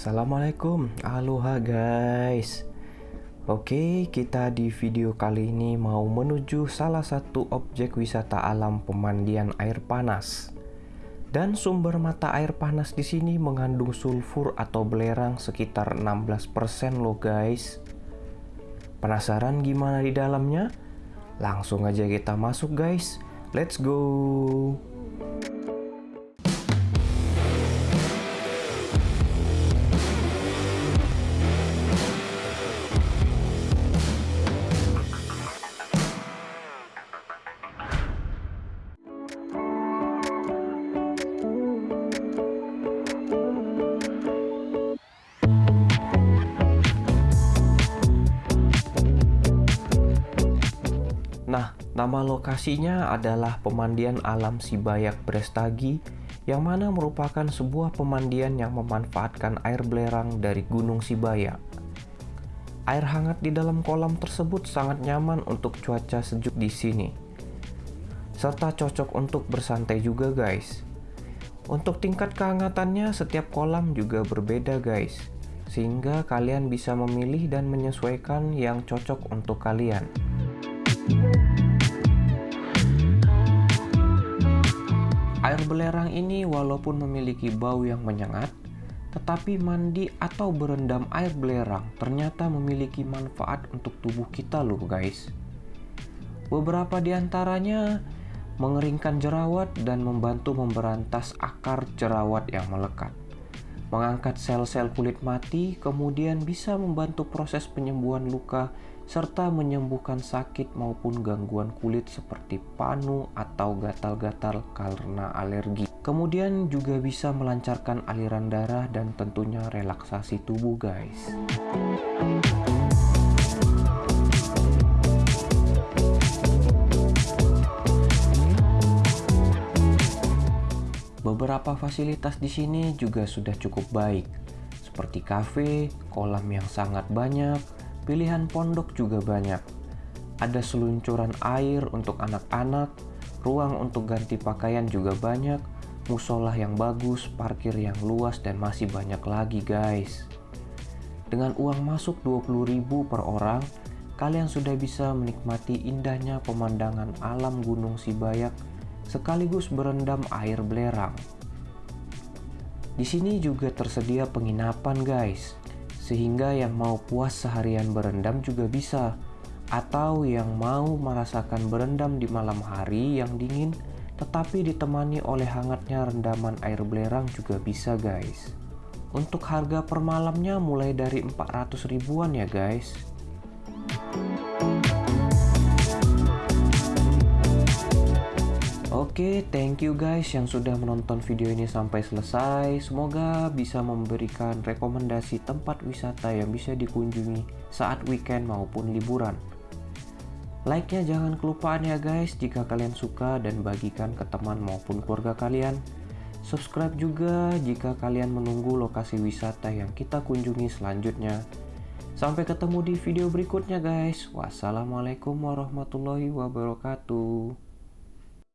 Assalamualaikum, aloha guys. Oke, kita di video kali ini mau menuju salah satu objek wisata alam pemandian air panas. Dan sumber mata air panas di sini mengandung sulfur atau belerang sekitar 16% loh guys. Penasaran gimana di dalamnya? Langsung aja kita masuk guys. Let's go nama lokasinya adalah Pemandian Alam Sibayak Brestagi yang mana merupakan sebuah pemandian yang memanfaatkan air belerang dari Gunung Sibayak. Air hangat di dalam kolam tersebut sangat nyaman untuk cuaca sejuk di sini. Serta cocok untuk bersantai juga guys. Untuk tingkat kehangatannya setiap kolam juga berbeda guys. Sehingga kalian bisa memilih dan menyesuaikan yang cocok untuk kalian. Belerang ini walaupun memiliki bau yang menyengat, tetapi mandi atau berendam air belerang ternyata memiliki manfaat untuk tubuh kita loh guys. Beberapa di antaranya mengeringkan jerawat dan membantu memberantas akar jerawat yang melekat. Mengangkat sel-sel kulit mati, kemudian bisa membantu proses penyembuhan luka serta menyembuhkan sakit maupun gangguan kulit seperti panu atau gatal-gatal karena alergi. Kemudian juga bisa melancarkan aliran darah dan tentunya relaksasi tubuh guys. Beberapa fasilitas di sini juga sudah cukup baik, seperti kafe, kolam yang sangat banyak, Pilihan pondok juga banyak. Ada seluncuran air untuk anak-anak, ruang untuk ganti pakaian juga banyak, musola yang bagus, parkir yang luas, dan masih banyak lagi guys. Dengan uang masuk 20.000 per orang, kalian sudah bisa menikmati indahnya pemandangan alam Gunung Sibayak sekaligus berendam air belerang. Di sini juga tersedia penginapan guys. Sehingga yang mau puas seharian berendam juga bisa. Atau yang mau merasakan berendam di malam hari yang dingin tetapi ditemani oleh hangatnya rendaman air belerang juga bisa guys. Untuk harga per malamnya mulai dari 400 ribuan ya guys Oke, okay, thank you guys yang sudah menonton video ini sampai selesai. Semoga bisa memberikan rekomendasi tempat wisata yang bisa dikunjungi saat weekend maupun liburan. Like-nya jangan kelupaan ya guys jika kalian suka dan bagikan ke teman maupun keluarga kalian. Subscribe juga jika kalian menunggu lokasi wisata yang kita kunjungi selanjutnya. Sampai ketemu di video berikutnya guys. Wassalamualaikum warahmatullahi wabarakatuh.